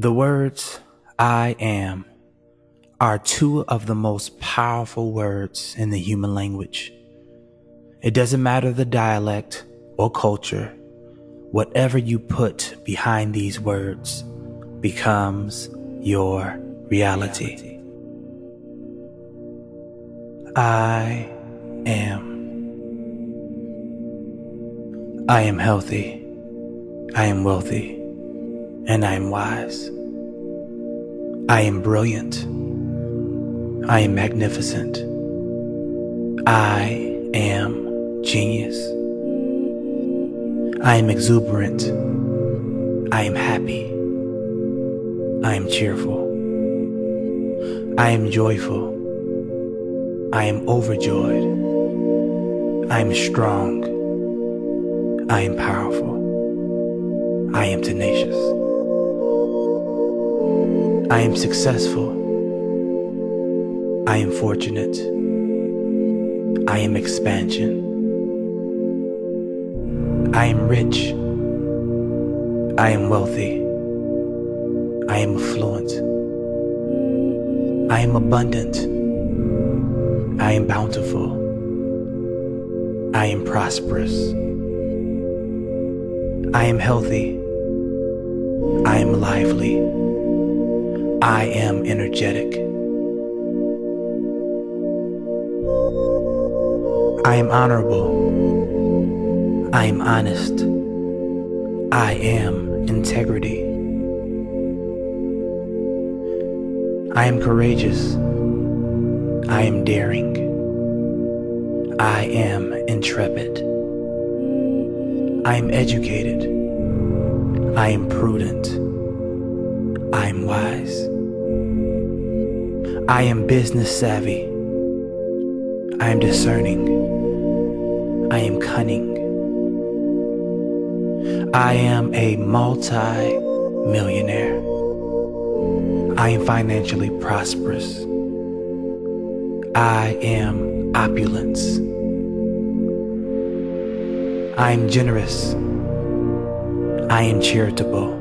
The words I am are two of the most powerful words in the human language. It doesn't matter the dialect or culture, whatever you put behind these words becomes your reality. I am. I am healthy. I am wealthy. And I am wise. I am brilliant. I am magnificent. I am genius. I am exuberant. I am happy. I am cheerful. I am joyful. I am overjoyed. I am strong. I am powerful. I am tenacious. I am successful. I am fortunate. I am expansion. I am rich. I am wealthy. I am affluent. I am abundant. I am bountiful. I am prosperous. I am healthy. I am lively. I am energetic. I am honorable. I am honest. I am integrity. I am courageous. I am daring. I am intrepid. I am educated. I am prudent. I am wise. I am business savvy. I am discerning. I am cunning. I am a multi-millionaire. I am financially prosperous. I am opulence. I am generous. I am charitable.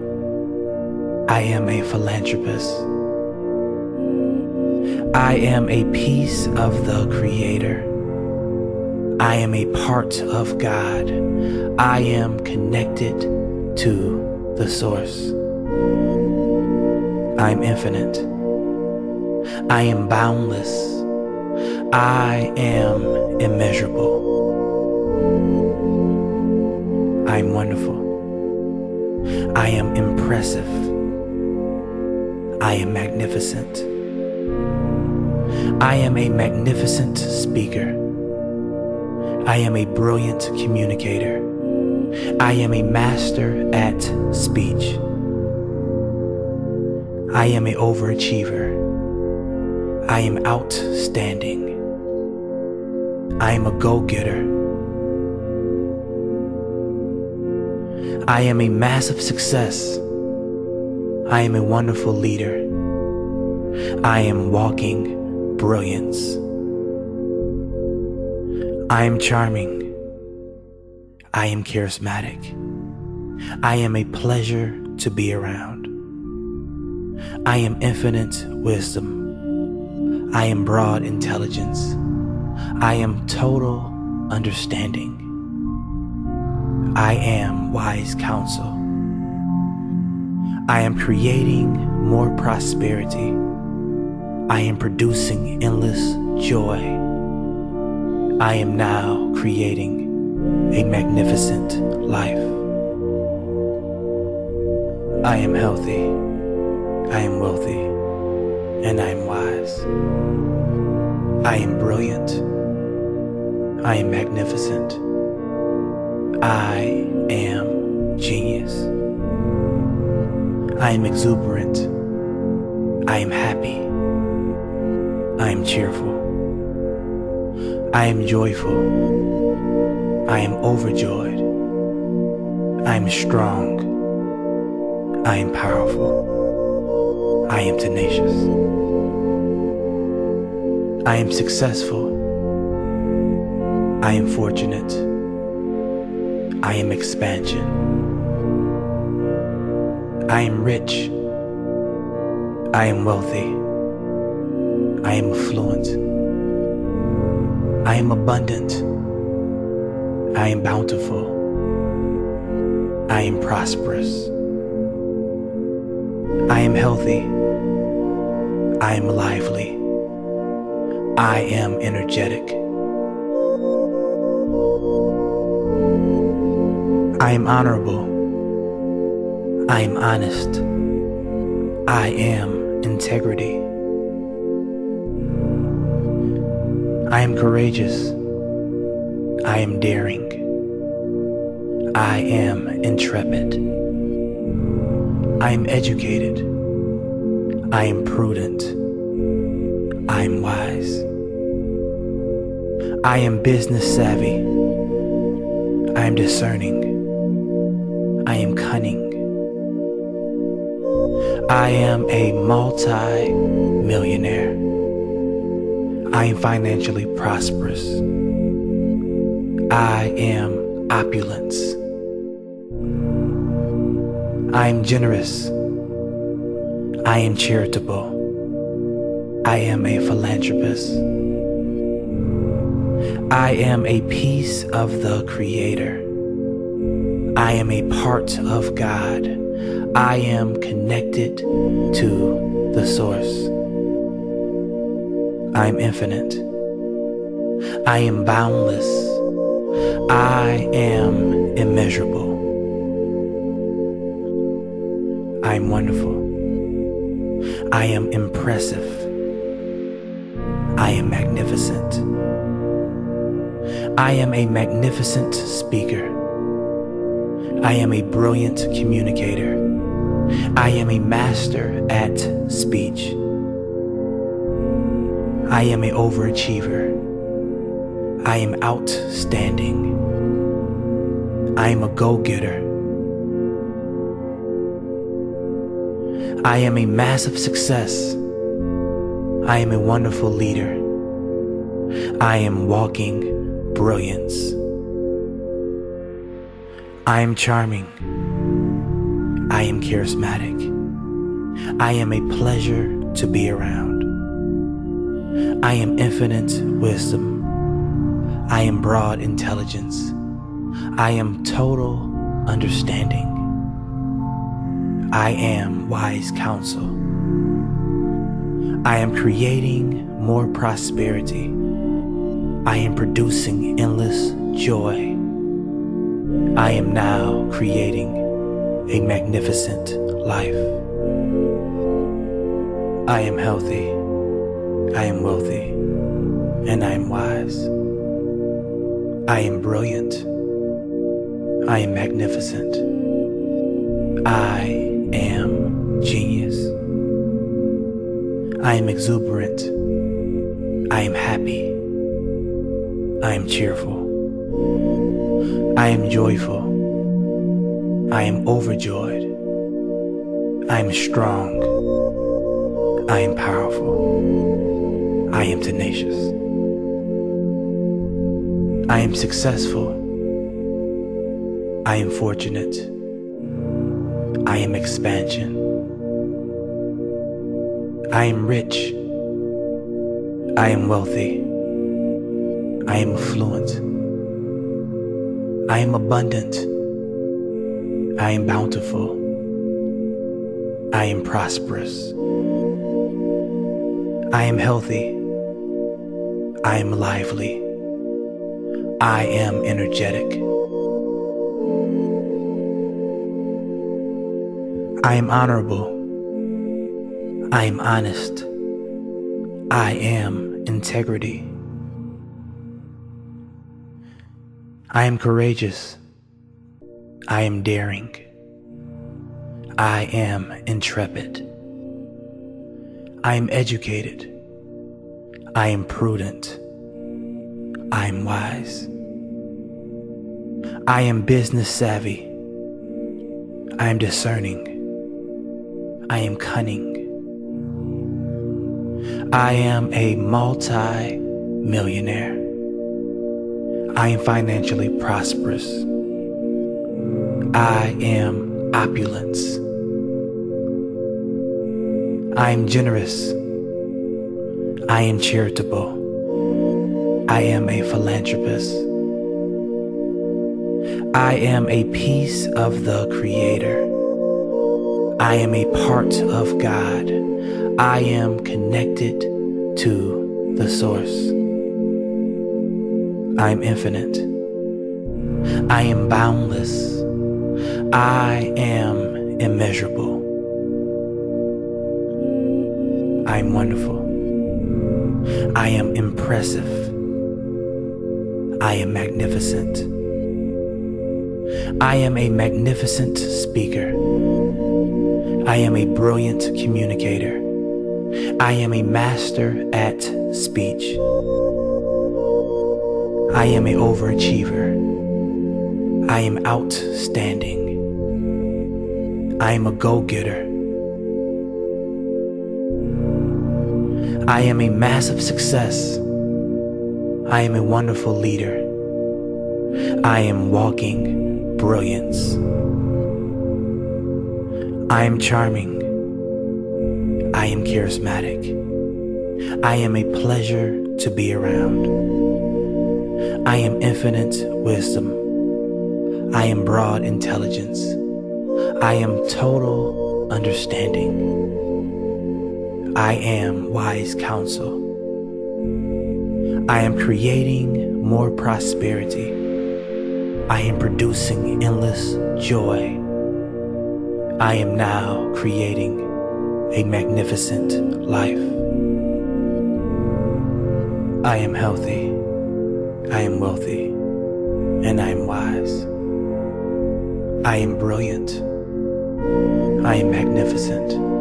I am a philanthropist. I am a piece of the Creator. I am a part of God. I am connected to the Source. I am infinite. I am boundless. I am immeasurable. I am wonderful. I am impressive. I am magnificent. I am a magnificent speaker. I am a brilliant communicator. I am a master at speech. I am a overachiever. I am outstanding. I am a go-getter. I am a massive success. I am a wonderful leader. I am walking brilliance. I am charming. I am charismatic. I am a pleasure to be around. I am infinite wisdom. I am broad intelligence. I am total understanding. I am wise counsel. I am creating more prosperity. I am producing endless joy. I am now creating a magnificent life. I am healthy. I am wealthy. And I am wise. I am brilliant. I am magnificent. I am genius. I am exuberant. I am happy. I am cheerful. I am joyful. I am overjoyed. I am strong. I am powerful. I am tenacious. I am successful. I am fortunate. I am expansion. I am rich. I am wealthy. I am affluent. I am abundant. I am bountiful. I am prosperous. I am healthy. I am lively. I am energetic. I am honorable. I am honest. I am integrity. I am courageous. I am daring. I am intrepid. I am educated. I am prudent. I am wise. I am business savvy. I am discerning. I am cunning. I am a multi millionaire. I am financially prosperous. I am opulence. I am generous. I am charitable. I am a philanthropist. I am a piece of the Creator. I am a part of God. I am connected to the source. I am infinite. I am boundless. I am immeasurable. I am wonderful. I am impressive. I am magnificent. I am a magnificent speaker. I am a brilliant communicator. I am a master at speech. I am an overachiever. I am outstanding. I am a go-getter. I am a massive success. I am a wonderful leader. I am walking brilliance. I am charming. I am charismatic. I am a pleasure to be around. I am infinite wisdom. I am broad intelligence. I am total understanding. I am wise counsel. I am creating more prosperity. I am producing endless joy. I am now creating a magnificent life. I am healthy, I am wealthy, and I am wise. I am brilliant, I am magnificent. I am genius. I am exuberant. I am happy. I am cheerful. I am joyful. I am overjoyed. I am strong. I am powerful. I am tenacious. I am successful. I am fortunate. I am expansion. I am rich. I am wealthy. I am affluent. I am abundant. I am bountiful. I am prosperous. I am healthy. I am lively. I am energetic. I am honorable. I am honest. I am integrity. I am courageous. I am daring. I am intrepid. I am educated. I am prudent. I am wise. I am business savvy. I am discerning. I am cunning. I am a multi-millionaire. I am financially prosperous. I am opulence. I am generous. I am charitable. I am a philanthropist. I am a piece of the Creator. I am a part of God. I am connected to the Source. I am infinite. I am boundless. I am immeasurable. I am wonderful. I am impressive. I am magnificent. I am a magnificent speaker. I am a brilliant communicator. I am a master at speech. I am an overachiever. I am outstanding. I am a go-getter. I am a massive success. I am a wonderful leader. I am walking brilliance. I am charming. I am charismatic. I am a pleasure to be around. I am infinite wisdom. I am broad intelligence. I am total understanding. I am wise counsel. I am creating more prosperity. I am producing endless joy. I am now creating a magnificent life. I am healthy. I am wealthy. And I am wise. I am brilliant. I am magnificent.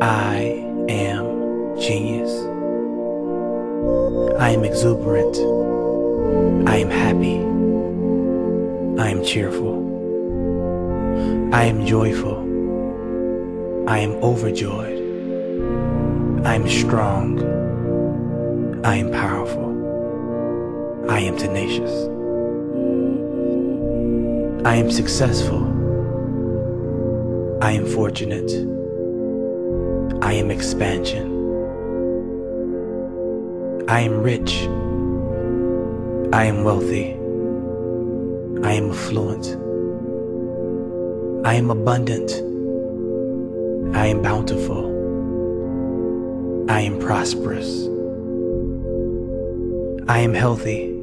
I am genius. I am exuberant. I am happy. I am cheerful. I am joyful. I am overjoyed. I am strong. I am powerful. I am tenacious. I am successful. I am fortunate. I am expansion. I am rich. I am wealthy. I am affluent. I am abundant. I am bountiful. I am prosperous. I am healthy.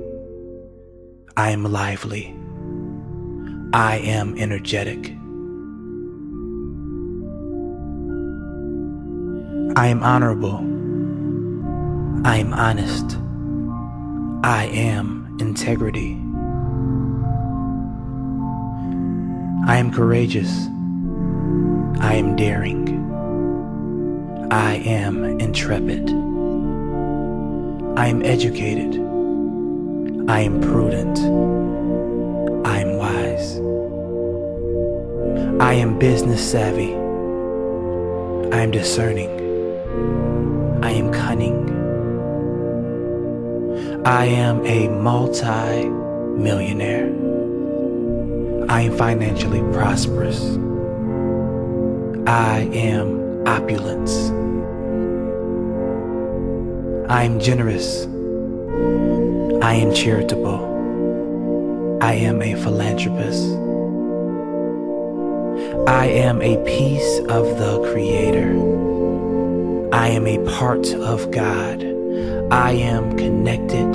I am lively. I am energetic. I am honorable. I am honest. I am integrity. I am courageous. I am daring. I am intrepid. I am educated. I am prudent. I am wise. I am business savvy. I am discerning. I am cunning. I am a multi-millionaire. I am financially prosperous. I am opulence. I am generous. I am charitable. I am a philanthropist. I am a piece of the Creator. I am a part of God. I am connected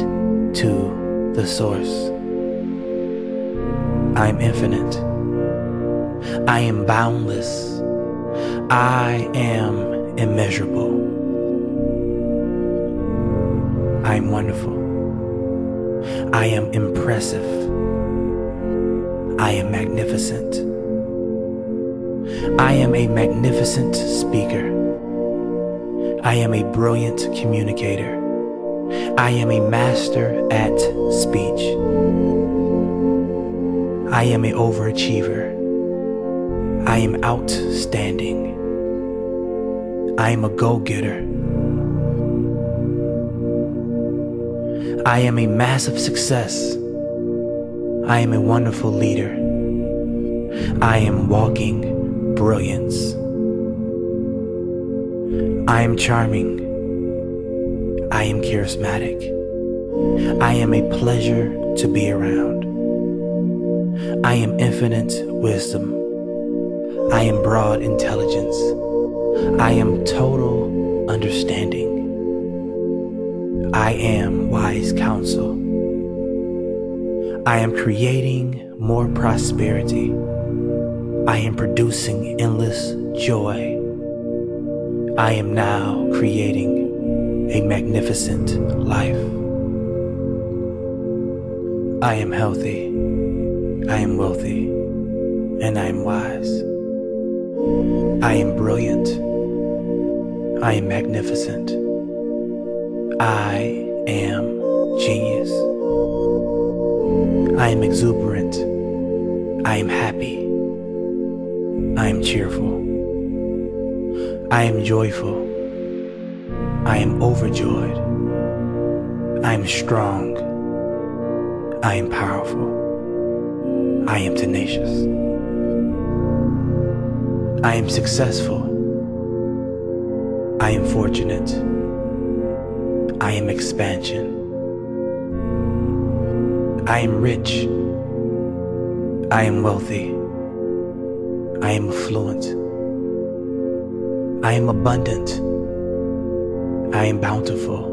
to the source. I am infinite. I am boundless. I am immeasurable. I am wonderful. I am impressive. I am magnificent. I am a magnificent speaker. I am a brilliant communicator. I am a master at speech. I am an overachiever. I am outstanding. I am a go-getter. I am a massive success. I am a wonderful leader. I am walking brilliance. I am charming. I am charismatic. I am a pleasure to be around. I am infinite wisdom. I am broad intelligence. I am total understanding. I am wise counsel. I am creating more prosperity. I am producing endless joy. I am now creating a magnificent life. I am healthy. I am wealthy. And I am wise. I am brilliant. I am magnificent. I am genius. I am exuberant. I am happy. I am cheerful. I am joyful. I am overjoyed. I am strong. I am powerful. I am tenacious. I am successful. I am fortunate. I am expansion. I am rich. I am wealthy. I am affluent. I am abundant. I am bountiful.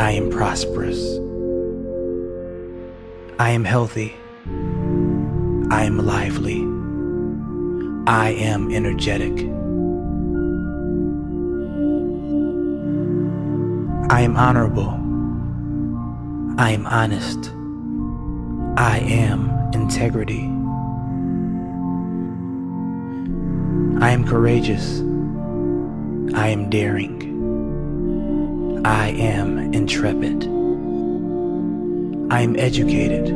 I am prosperous. I am healthy. I am lively. I am energetic. I am honorable. I am honest. I am integrity. I am courageous. I am daring. I am intrepid. I am educated.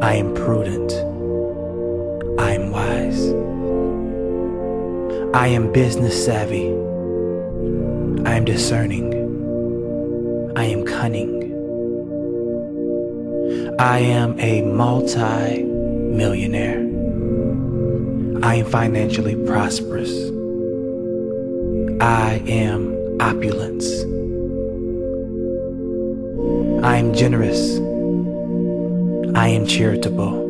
I am prudent. I am wise. I am business savvy. I am discerning. I am cunning. I am a multi-millionaire. I am financially prosperous. I am opulence. I am generous. I am charitable.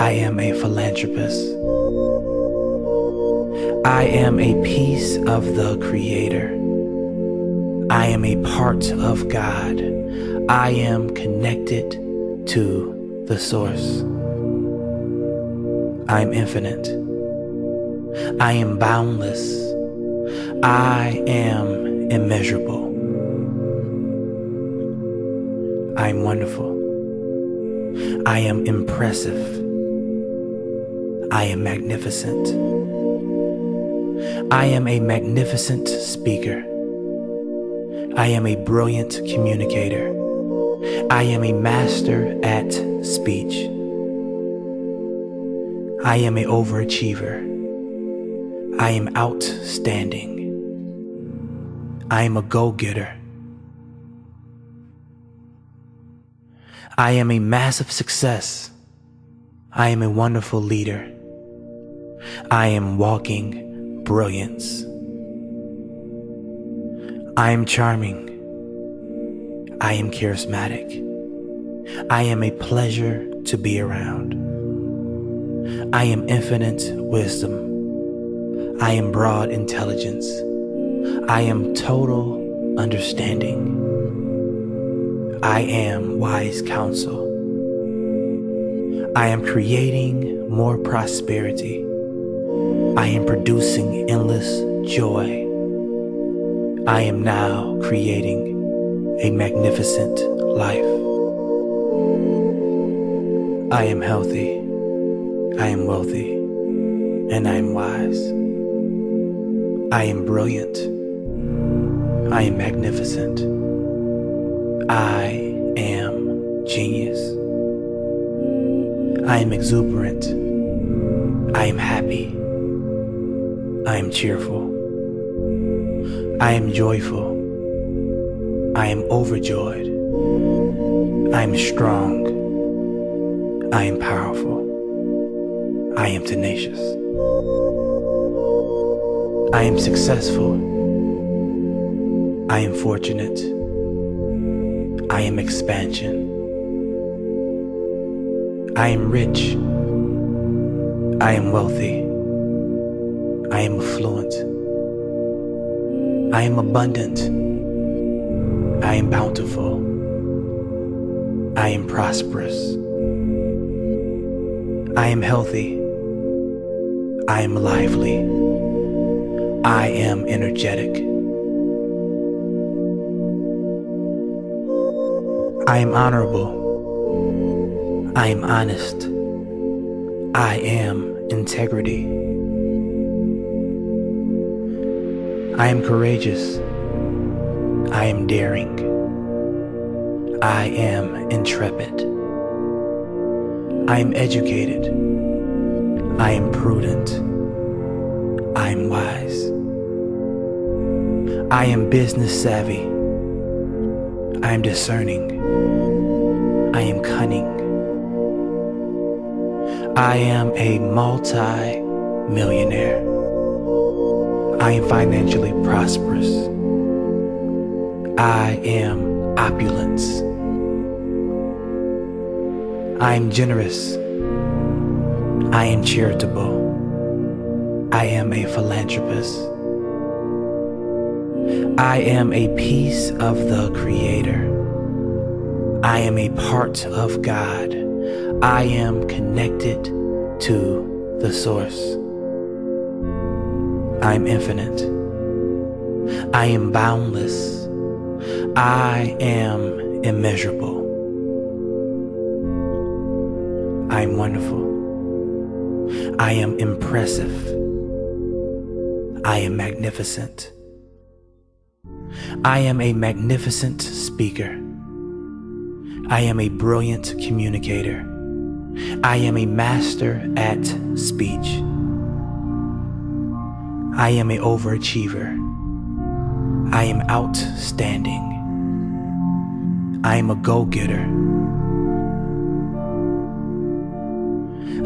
I am a philanthropist. I am a piece of the Creator. I am a part of God. I am connected to the source. I am infinite. I am boundless. I am immeasurable. I am wonderful. I am impressive. I am magnificent. I am a magnificent speaker. I am a brilliant communicator. I am a master at speech. I am a overachiever. I am outstanding. I am a go-getter. I am a massive success. I am a wonderful leader. I am walking brilliance. I am charming. I am charismatic. I am a pleasure to be around. I am infinite wisdom. I am broad intelligence. I am total understanding. I am wise counsel. I am creating more prosperity. I am producing endless joy. I am now creating a magnificent life. I am healthy. I am wealthy. And I am wise. I am brilliant. I am magnificent. I am genius. I am exuberant. I am happy. I am cheerful. I am joyful. I am overjoyed. I am strong. I am powerful. I am tenacious. I am successful. I am fortunate. I am expansion. I am rich. I am wealthy. I am affluent. I am abundant. I am bountiful. I am prosperous. I am healthy. I am lively. I am energetic. I am honorable. I am honest. I am integrity. I am courageous. I am daring. I am intrepid. I am educated. I am prudent. I am wise. I am business savvy. I am discerning. I am cunning. I am a multi millionaire. I am financially prosperous. I am opulence. I am generous. I am charitable. I am a philanthropist. I am a piece of the Creator. I am a part of God. I am connected to the Source. I am infinite. I am boundless. I am immeasurable. I am impressive. I am magnificent. I am a magnificent speaker. I am a brilliant communicator. I am a master at speech. I am an overachiever. I am outstanding. I am a go-getter.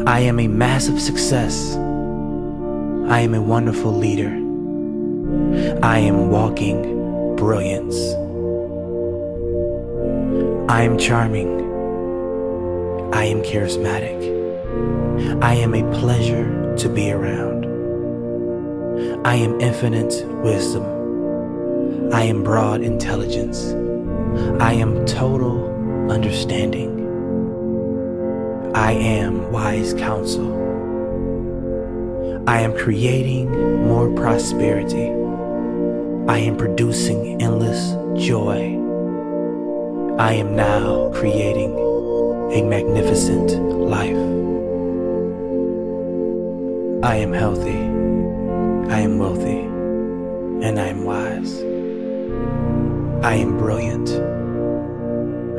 I am a massive success. I am a wonderful leader. I am walking brilliance. I am charming. I am charismatic. I am a pleasure to be around. I am infinite wisdom. I am broad intelligence. I am total understanding. I am wise counsel. I am creating more prosperity. I am producing endless joy. I am now creating a magnificent life. I am healthy, I am wealthy, and I am wise. I am brilliant,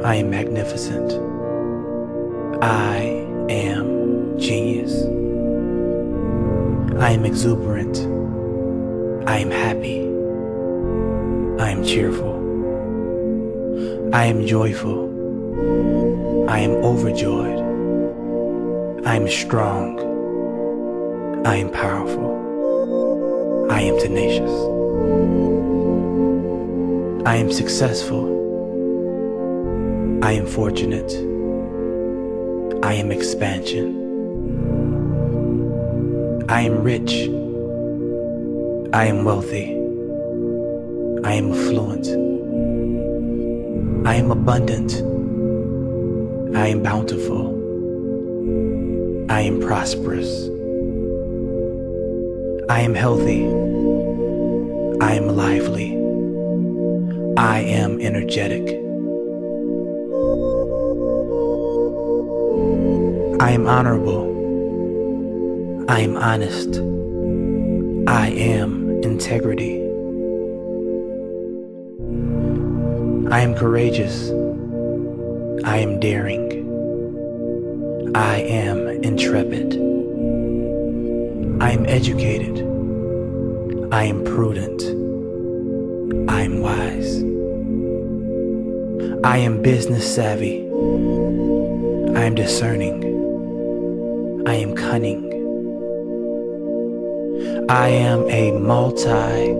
I am magnificent. I am genius. I am exuberant. I am happy. I am cheerful. I am joyful. I am overjoyed. I am strong. I am powerful. I am tenacious. I am successful. I am fortunate. Expansion. I am rich. I am wealthy. I am affluent. I am abundant. I am bountiful. I am prosperous. I am healthy. I am lively. I am energetic. I am honorable. I am honest. I am integrity. I am courageous. I am daring. I am intrepid. I am educated. I am prudent. I am wise. I am business savvy. I am discerning. I am cunning. I am a multi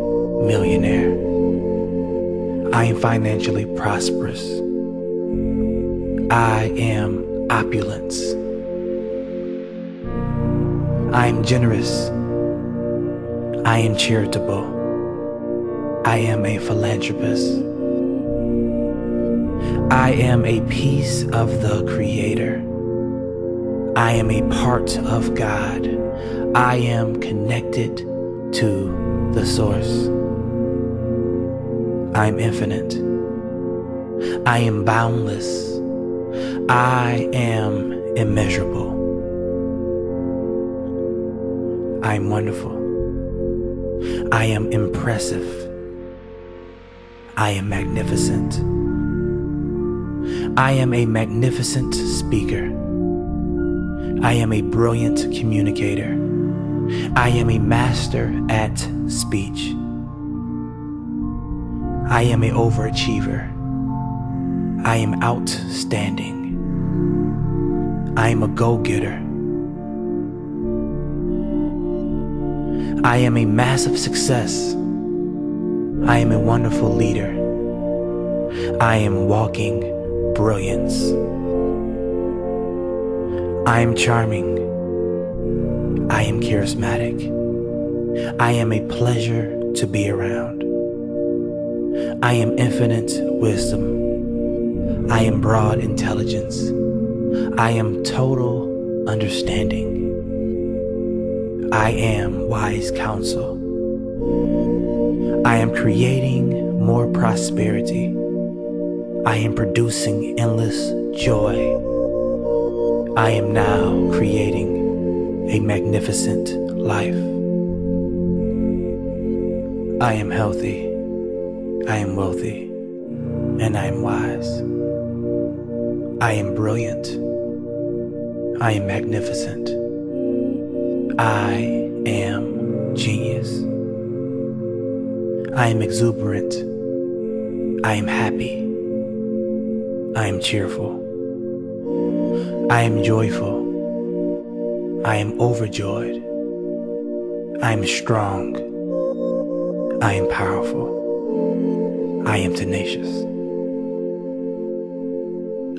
millionaire. I am financially prosperous. I am opulence. I am generous. I am charitable. I am a philanthropist. I am a piece of the Creator. I am a part of God. I am connected to the Source. I am infinite. I am boundless. I am immeasurable. I am wonderful. I am impressive. I am magnificent. I am a magnificent speaker. I am a brilliant communicator. I am a master at speech. I am a overachiever. I am outstanding. I am a go-getter. I am a massive success. I am a wonderful leader. I am walking brilliance. I am charming. I am charismatic. I am a pleasure to be around. I am infinite wisdom. I am broad intelligence. I am total understanding. I am wise counsel. I am creating more prosperity. I am producing endless joy. I am now creating a magnificent life. I am healthy. I am wealthy. And I am wise. I am brilliant. I am magnificent. I am genius. I am exuberant. I am happy. I am cheerful. I am joyful. I am overjoyed. I am strong. I am powerful. I am tenacious.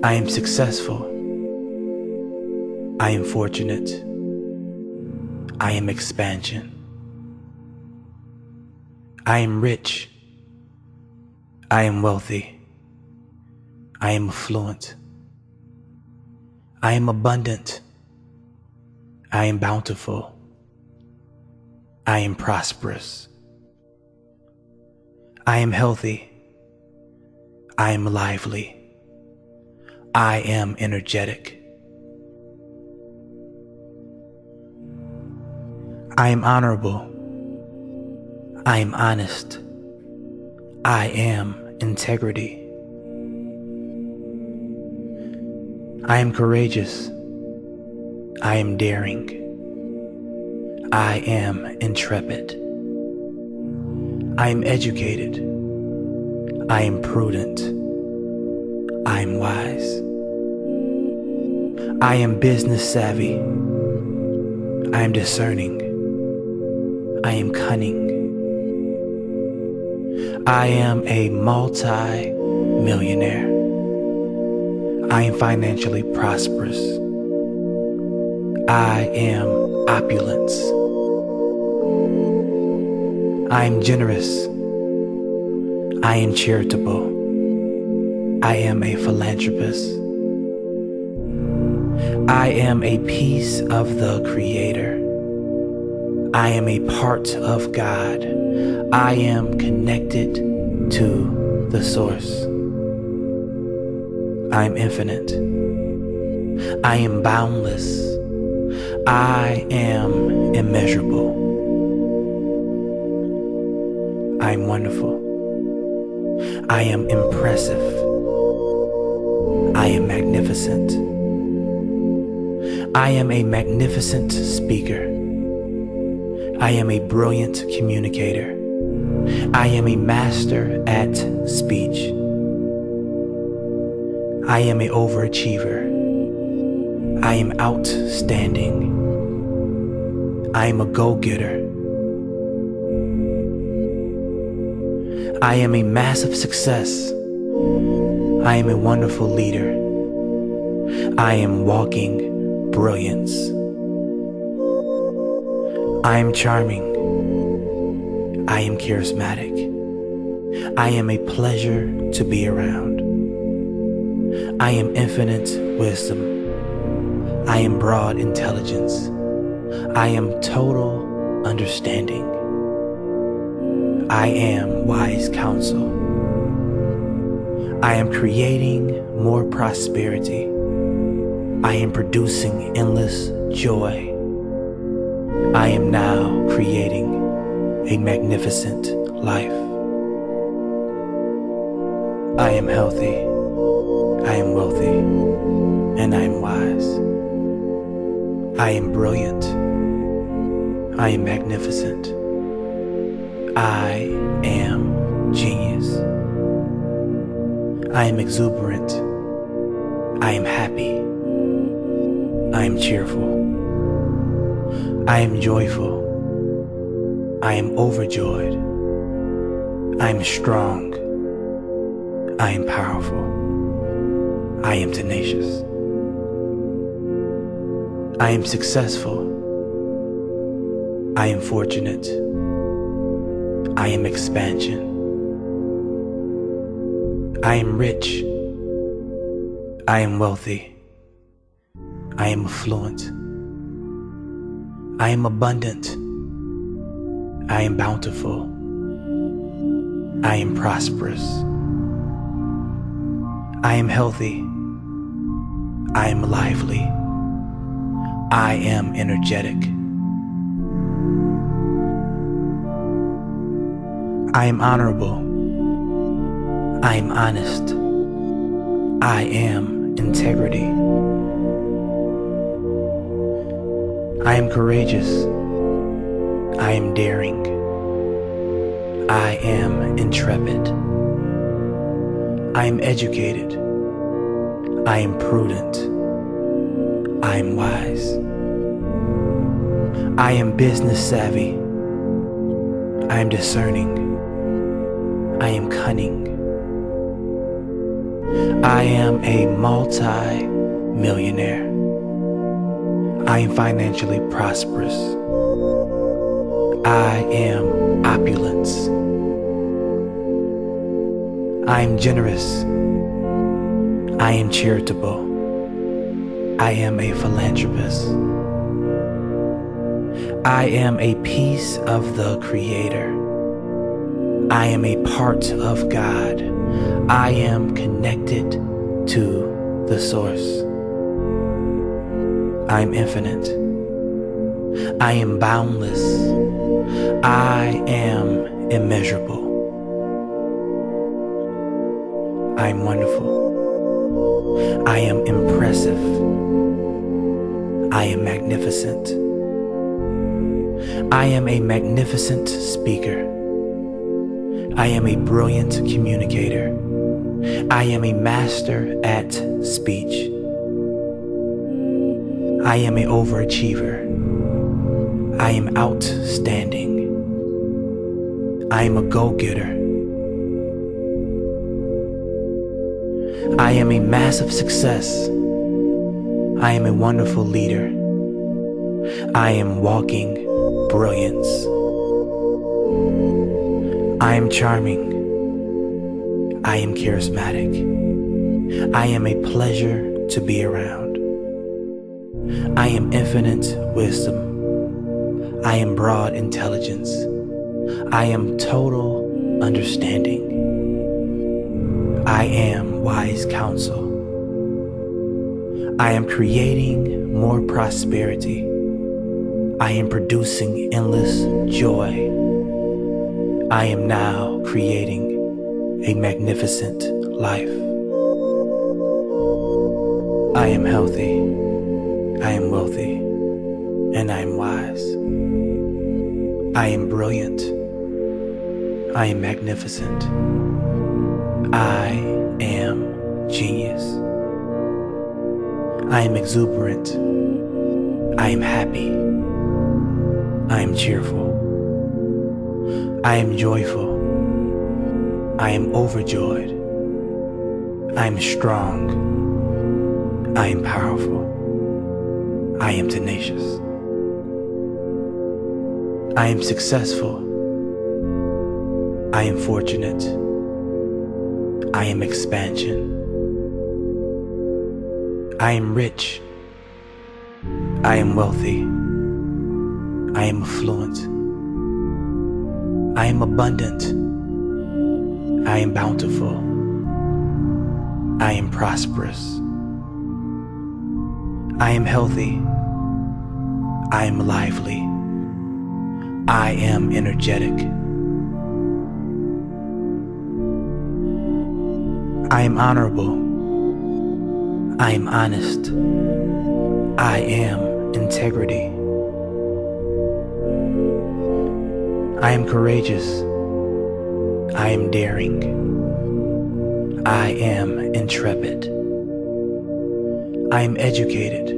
I am successful. I am fortunate. I am expansion. I am rich. I am wealthy. I am affluent. I am abundant. I am bountiful. I am prosperous. I am healthy. I am lively. I am energetic. I am honorable. I am honest. I am integrity. I am courageous. I am daring. I am intrepid. I am educated. I am prudent. I am wise. I am business savvy. I am discerning. I am cunning. I am a multi-millionaire. I am financially prosperous. I am opulence. I am generous. I am charitable. I am a philanthropist. I am a piece of the Creator. I am a part of God. I am connected to the Source. I am infinite. I am boundless. I am immeasurable. I am wonderful. I am impressive. I am magnificent. I am a magnificent speaker. I am a brilliant communicator. I am a master at speech. I am an overachiever. I am outstanding. I am a go-getter. I am a massive success. I am a wonderful leader. I am walking brilliance. I am charming. I am charismatic. I am a pleasure to be around. I am infinite wisdom. I am broad intelligence. I am total understanding. I am wise counsel. I am creating more prosperity. I am producing endless joy. I am now creating a magnificent life. I am healthy. I am wealthy. And I am wise. I am brilliant. I am magnificent. I am genius. I am exuberant. I am happy. I am cheerful. I am joyful. I am overjoyed. I am strong. I am powerful. I am tenacious. I am successful. I am fortunate. I am expansion. I am rich. I am wealthy. I am affluent. I am abundant. I am bountiful. I am prosperous. I am healthy. I am lively. I am energetic. I am honorable. I am honest. I am integrity. I am courageous. I am daring. I am intrepid. I am educated. I am prudent. I am wise. I am business savvy. I am discerning. I am cunning. I am a multi-millionaire. I am financially prosperous. I am opulence. I am generous. I am charitable. I am a philanthropist. I am a piece of the Creator. I am a part of God. I am connected to the Source. I am infinite. I am boundless. I am immeasurable. I am wonderful. I am impressive. I am magnificent. I am a magnificent speaker. I am a brilliant communicator. I am a master at speech. I am an overachiever. I am outstanding. I am a go-getter. I am a massive success. I am a wonderful leader. I am walking brilliance. I am charming. I am charismatic. I am a pleasure to be around. I am infinite wisdom. I am broad intelligence. I am total understanding. I am wise counsel. I am creating more prosperity. I am producing endless joy. I am now creating a magnificent life. I am healthy. I am wealthy. And I am wise. I am brilliant. I am magnificent. I am genius. I am exuberant. I am happy. I am cheerful. I am joyful. I am overjoyed. I am strong. I am powerful. I am tenacious. I am successful. I am fortunate. I am expansion. I am rich. I am wealthy. I am affluent. I am abundant. I am bountiful. I am prosperous. I am healthy. I am lively. I am energetic. I am honorable. I am honest. I am integrity. I am courageous. I am daring. I am intrepid. I am educated.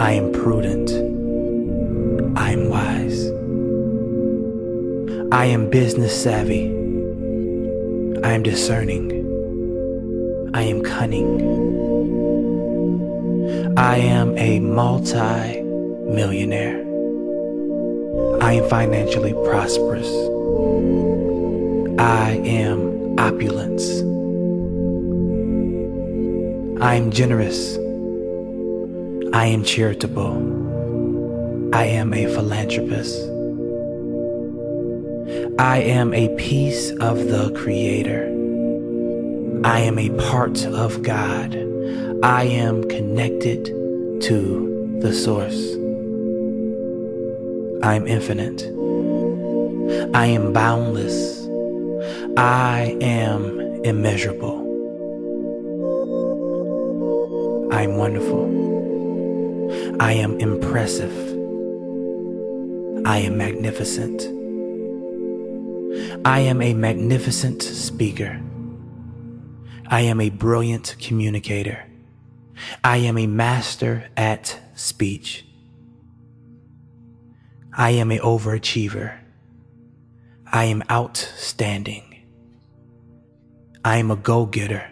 I am prudent. I am wise. I am business savvy. I am discerning. I am cunning. I am a multi millionaire. I am financially prosperous. I am opulence. I am generous. I am charitable. I am a philanthropist. I am a piece of the Creator. I am a part of God. I am connected to the Source. I am infinite. I am boundless. I am immeasurable. I am wonderful. I am impressive. I am magnificent. I am a magnificent speaker. I am a brilliant communicator. I am a master at speech. I am a overachiever. I am outstanding. I am a go-getter.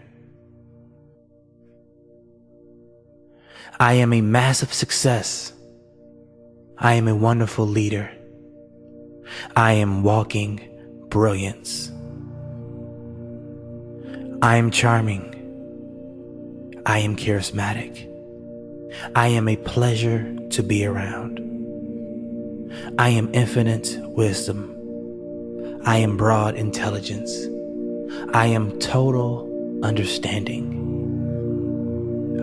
I am a massive success. I am a wonderful leader. I am walking brilliance. I am charming. I am charismatic. I am a pleasure to be around. I am infinite wisdom. I am broad intelligence. I am total understanding.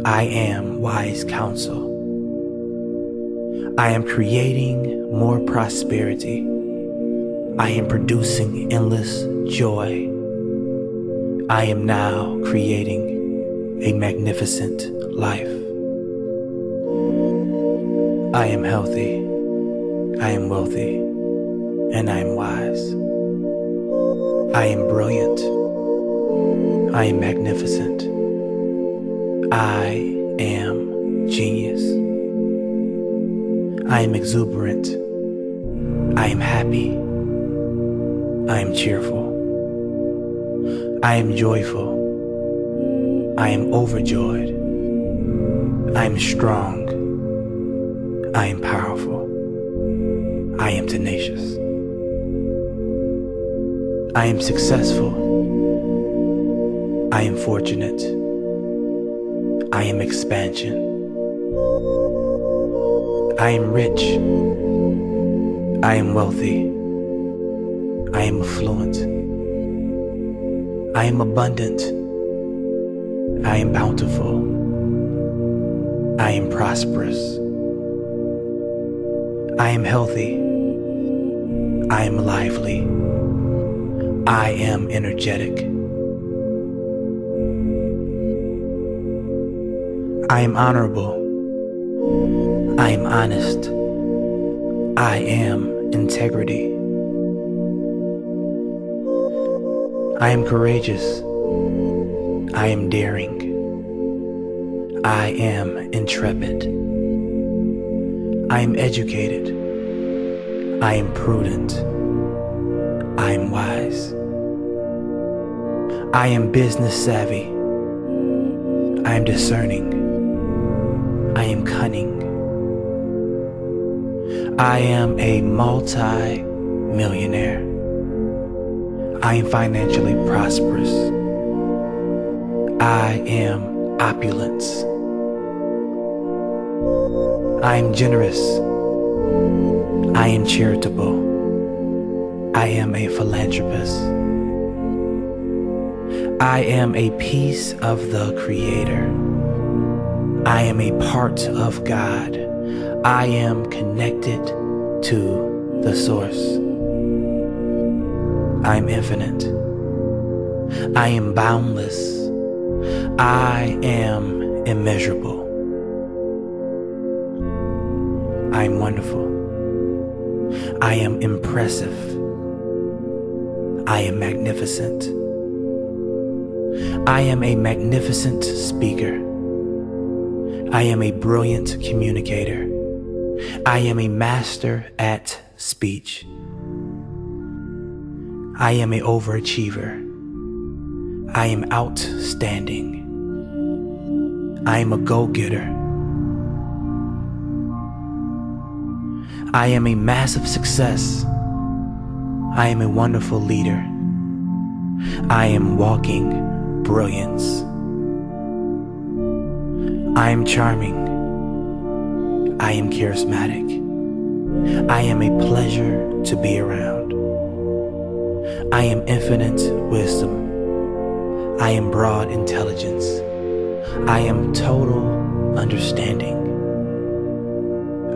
I am wise counsel. I am creating more prosperity. I am producing endless joy. I am now creating a magnificent life. I am healthy. I am wealthy. And I am wise. I am brilliant. I am magnificent. I am genius. I am exuberant. I am happy. I am cheerful. I am joyful. I am overjoyed. I am strong. I am powerful. I am tenacious. I am successful. I am fortunate. I am expansion. I am rich. I am wealthy. I am affluent. I am abundant. I am bountiful. I am prosperous. I am healthy. I am lively. I am energetic. I am honorable. I am honest. I am integrity. I am courageous. I am daring. I am intrepid. I am educated. I am prudent. I am wise. I am business savvy. I am discerning. I am cunning. I am a multi millionaire. I am financially prosperous. I am opulence. I am generous. I am charitable. I am a philanthropist. I am a piece of the Creator. I am a part of God. I am connected to the Source. I am infinite. I am boundless. I am immeasurable. I am wonderful. I am impressive. I am magnificent. I am a magnificent speaker. I am a brilliant communicator. I am a master at speech. I am a overachiever. I am outstanding. I am a go-getter. I am a massive success. I am a wonderful leader. I am walking brilliance. I am charming. I am charismatic. I am a pleasure to be around. I am infinite wisdom. I am broad intelligence. I am total understanding.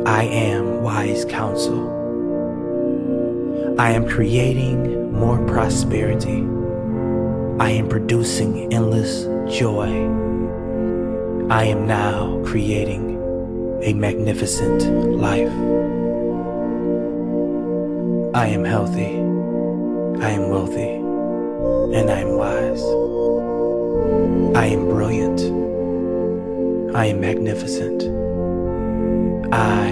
I am wise counsel. I am creating more prosperity. I am producing endless joy. I am now creating a magnificent life. I am healthy. I am wealthy and I am wise. I am brilliant. I am magnificent. I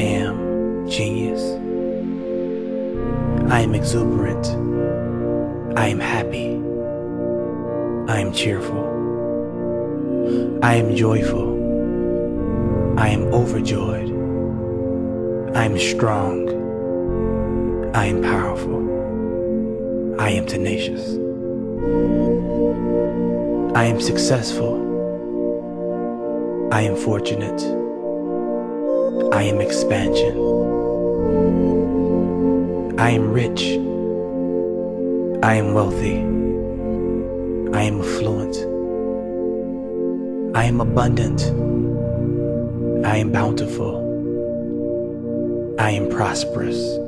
am genius. I am exuberant. I am happy. I am cheerful. I am joyful. I am overjoyed. I am strong. I am powerful. I am tenacious. I am successful. I am fortunate. I am expansion. I am rich. I am wealthy. I am affluent. I am abundant. I am bountiful. I am prosperous.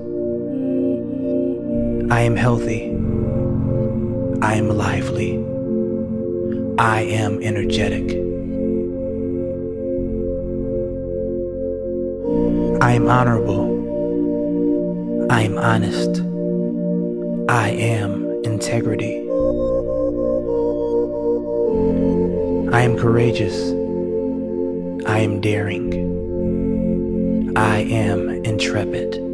I am healthy. I am lively. I am energetic. I am honorable. I am honest. I am integrity. I am courageous. I am daring. I am intrepid.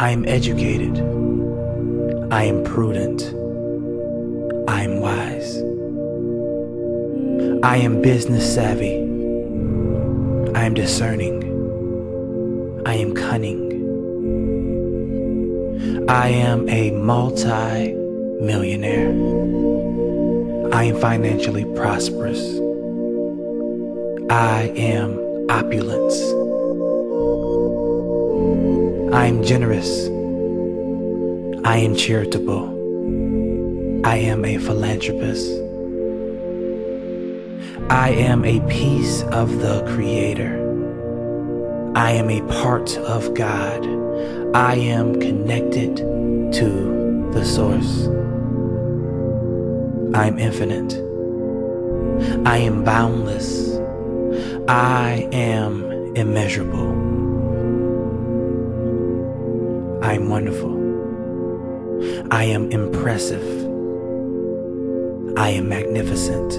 I am educated. I am prudent. I am wise. I am business savvy. I am discerning. I am cunning. I am a multi-millionaire. I am financially prosperous. I am opulence. I am generous. I am charitable. I am a philanthropist. I am a piece of the Creator. I am a part of God. I am connected to the Source. I am infinite. I am boundless. I am immeasurable. I am wonderful. I am impressive. I am magnificent.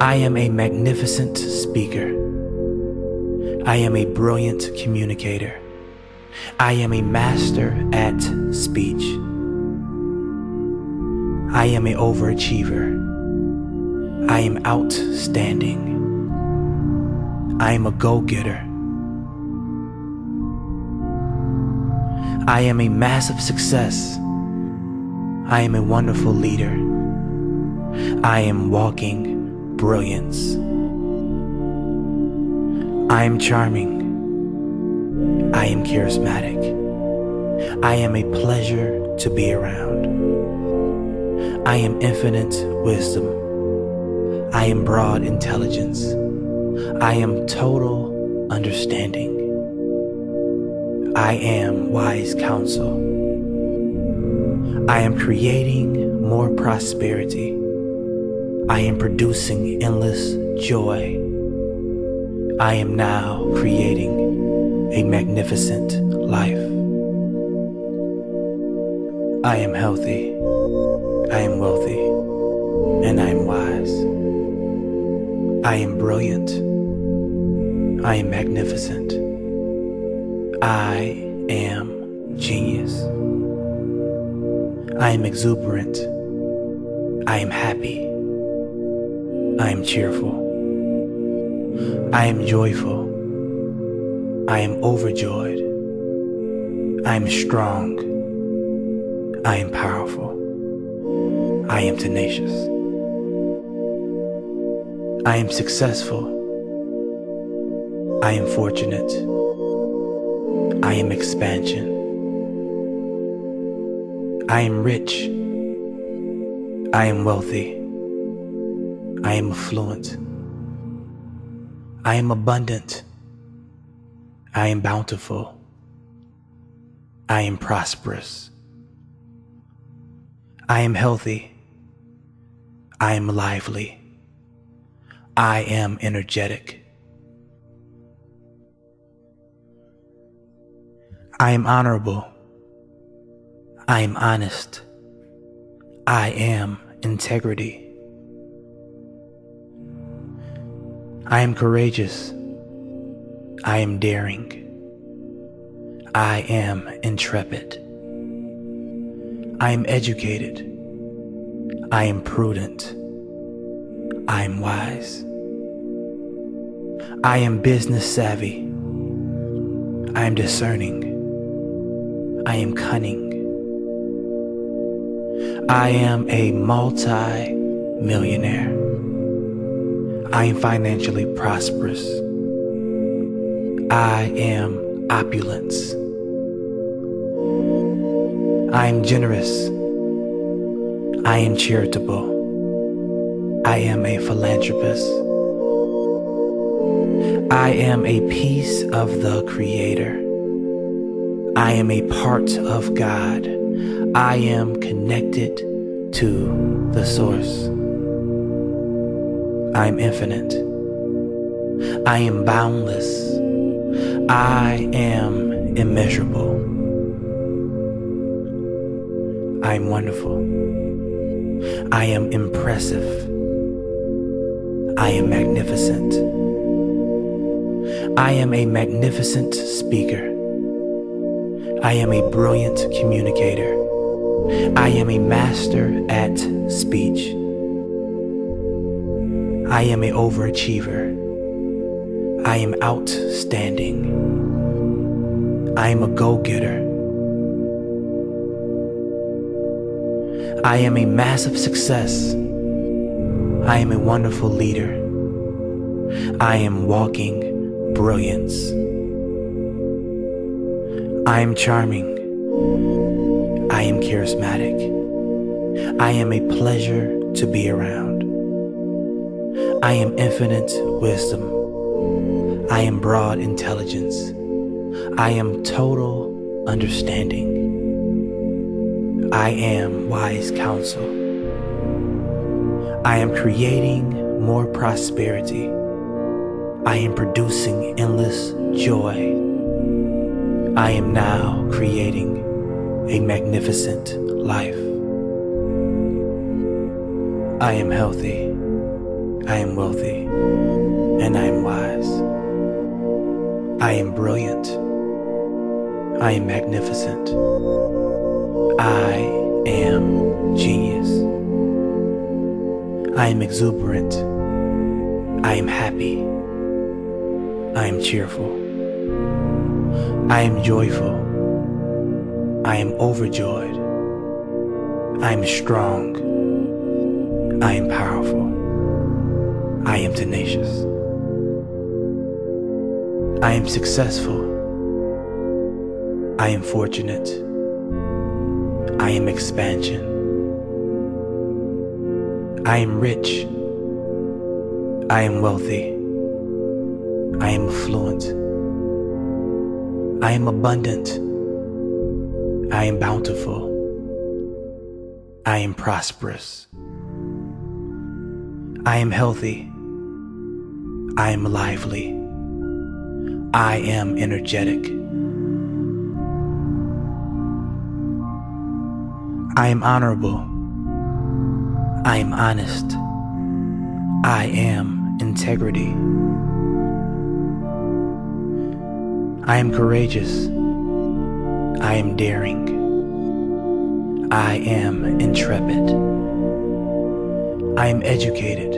I am a magnificent speaker. I am a brilliant communicator. I am a master at speech. I am an overachiever. I am outstanding. I am a go-getter. I am a massive success. I am a wonderful leader. I am walking brilliance. I am charming. I am charismatic. I am a pleasure to be around. I am infinite wisdom. I am broad intelligence. I am total understanding. I am wise counsel. I am creating more prosperity. I am producing endless joy. I am now creating a magnificent life. I am healthy. I am wealthy. And I am wise. I am brilliant. I am magnificent. I am genius. I am exuberant. I am happy. I am cheerful. I am joyful. I am overjoyed. I am strong. I am powerful. I am tenacious. I am successful. I am fortunate. I am expansion. I am rich. I am wealthy. I am affluent. I am abundant. I am bountiful. I am prosperous. I am healthy. I am lively. I am energetic. I am honorable. I am honest. I am integrity. I am courageous. I am daring. I am intrepid. I am educated. I am prudent. I am wise. I am business savvy. I am discerning. I am cunning. I am a multi-millionaire. I am financially prosperous. I am opulence. I am generous. I am charitable. I am a philanthropist. I am a piece of the Creator. I am a part of God. I am connected to the Source. I am infinite. I am boundless. I am immeasurable. I am wonderful. I am impressive. I am magnificent. I am a magnificent speaker. I am a brilliant communicator. I am a master at speech. I am an overachiever. I am outstanding. I am a go-getter. I am a massive success. I am a wonderful leader. I am walking brilliance. I am charming. I am charismatic. I am a pleasure to be around. I am infinite wisdom. I am broad intelligence. I am total understanding. I am wise counsel. I am creating more prosperity. I am producing endless joy. I am now creating a magnificent life. I am healthy. I am wealthy and I am wise. I am brilliant. I am magnificent. I am genius. I am exuberant. I am happy. I am cheerful. I am joyful. I am overjoyed. I am strong. I am powerful. I am tenacious. I am successful. I am fortunate. I am expansion. I am rich. I am wealthy. I am affluent. I am abundant. I am bountiful. I am prosperous. I am healthy. I am lively. I am energetic. I am honorable. I am honest. I am integrity. I am courageous. I am daring. I am intrepid. I am educated.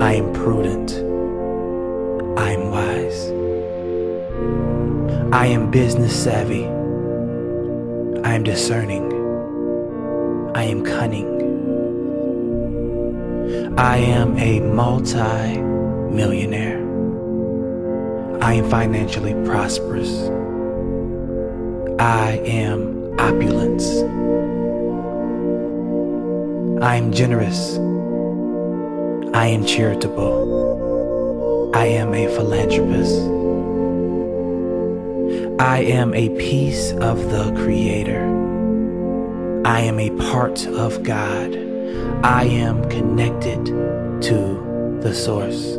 I am prudent. I am wise. I am business savvy. I am discerning. I am cunning. I am a multi-millionaire. I am financially prosperous. I am opulence. I am generous. I am charitable. I am a philanthropist. I am a piece of the Creator. I am a part of God. I am connected to the Source.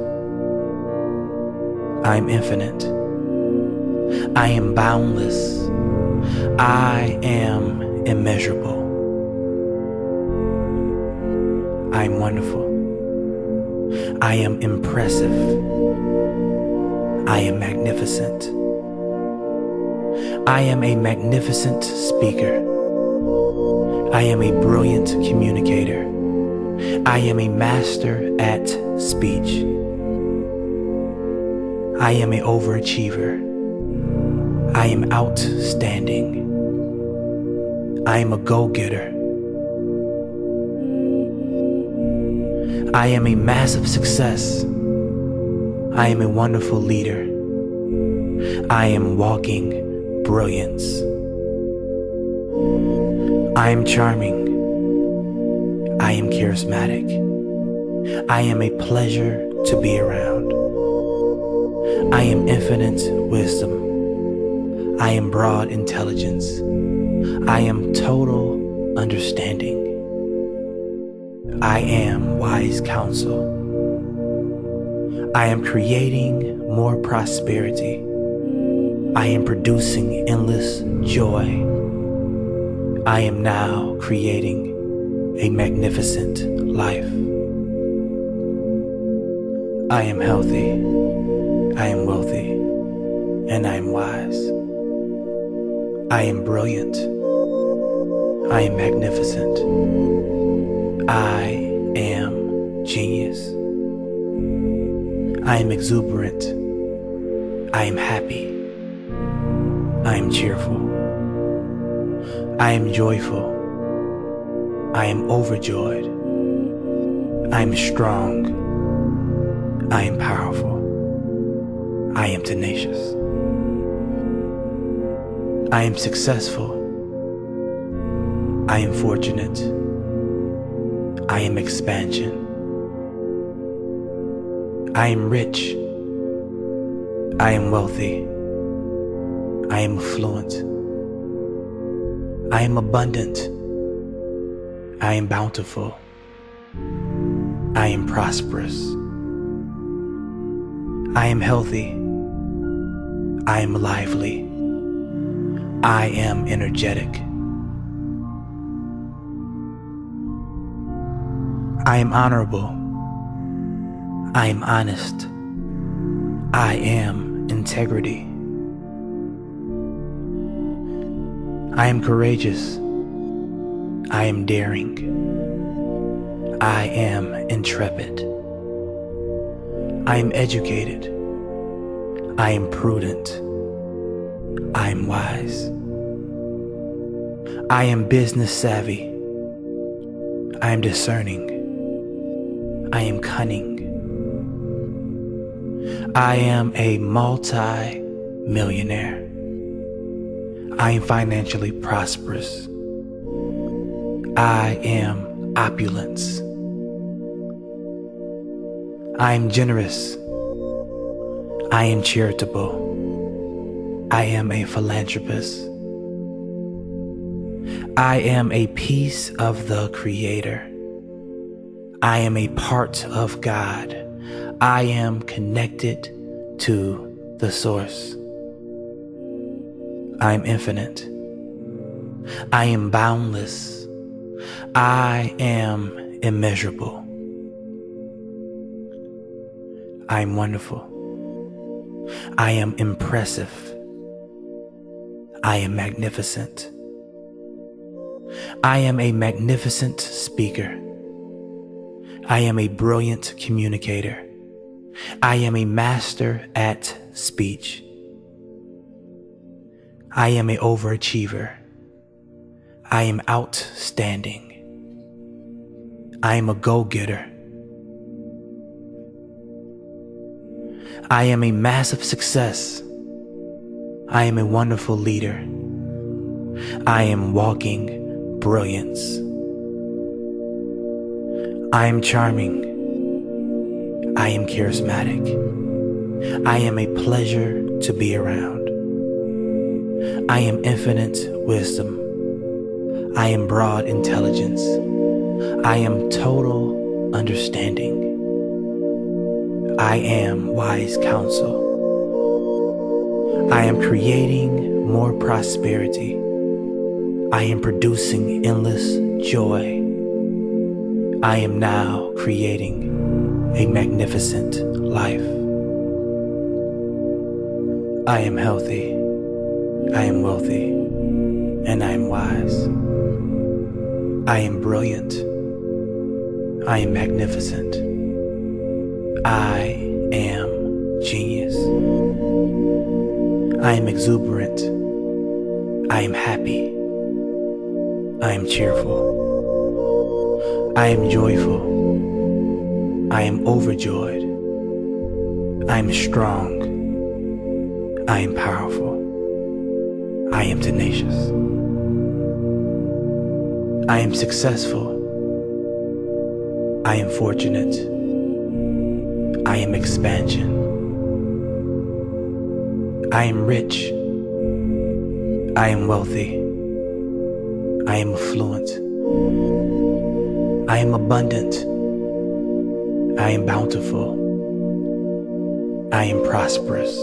I am infinite. I am boundless. I am immeasurable. I am wonderful. I am impressive. I am magnificent. I am a magnificent speaker. I am a brilliant communicator. I am a master at speech. I am an overachiever. I am outstanding. I am a go-getter. I am a massive success. I am a wonderful leader. I am walking brilliance. I am charming. I am charismatic. I am a pleasure to be around. I am infinite wisdom. I am broad intelligence. I am total understanding. I am wise counsel. I am creating more prosperity. I am producing endless joy. I am now creating a magnificent life. I am healthy, I am wealthy, and I am wise. I am brilliant, I am magnificent. I am genius. I am exuberant. I am happy. I am cheerful. I am joyful. I am overjoyed. I am strong. I am powerful. I am tenacious. I am successful. I am fortunate. I am expansion. I am rich. I am wealthy. I am affluent. I am abundant. I am bountiful. I am prosperous. I am healthy. I am lively. I am energetic. I am honorable. I am honest. I am integrity. I am courageous. I am daring. I am intrepid. I am educated. I am prudent. I am wise. I am business savvy. I am discerning. I am cunning. I am a multi millionaire. I am financially prosperous. I am opulence. I am generous. I am charitable. I am a philanthropist. I am a piece of the Creator. I am a part of God. I am connected to the source. I am infinite. I am boundless. I am immeasurable. I am wonderful. I am impressive. I am magnificent. I am a magnificent speaker. I am a brilliant communicator. I am a master at speech. I am an overachiever. I am outstanding. I am a go-getter. I am a massive success. I am a wonderful leader. I am walking brilliance. I am charming. I am charismatic. I am a pleasure to be around. I am infinite wisdom. I am broad intelligence. I am total understanding. I am wise counsel. I am creating more prosperity. I am producing endless joy. I am now creating a magnificent life. I am healthy, I am wealthy, and I am wise. I am brilliant, I am magnificent. I am genius. I am exuberant. I am happy. I am cheerful. I am joyful. I am overjoyed. I am strong. I am powerful. I am tenacious. I am successful. I am fortunate. I am expansion. I am rich. I am wealthy. I am affluent. I am abundant. I am bountiful. I am prosperous.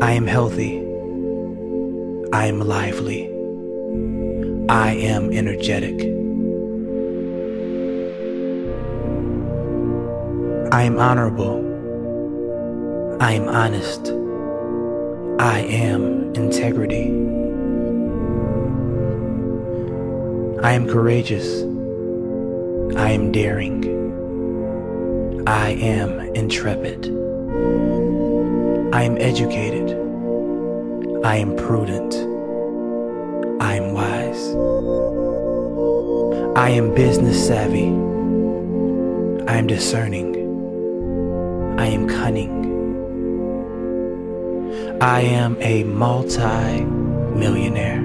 I am healthy. I am lively. I am energetic. I am honorable. I am honest. I am integrity. I am courageous. I am daring. I am intrepid. I am educated. I am prudent. I am wise. I am business savvy. I am discerning. I am cunning. I am a multi-millionaire.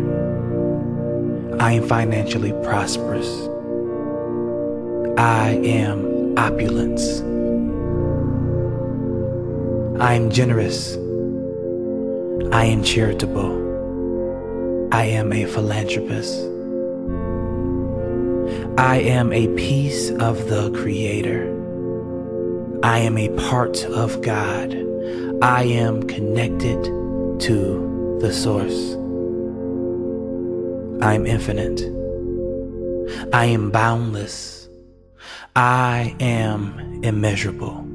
I am financially prosperous. I am opulence. I am generous. I am charitable. I am a philanthropist. I am a piece of the Creator. I am a part of God. I am connected to the Source. I am infinite. I am boundless. I am immeasurable.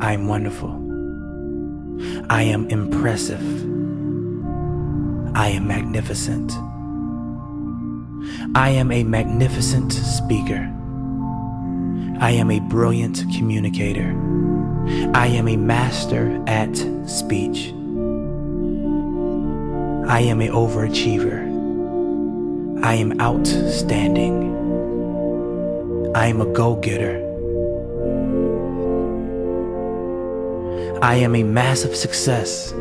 I am wonderful. I am impressive. I am magnificent. I am a magnificent speaker. I am a brilliant communicator. I am a master at speech. I am a overachiever. I am outstanding. I am a go-getter. I am a massive success.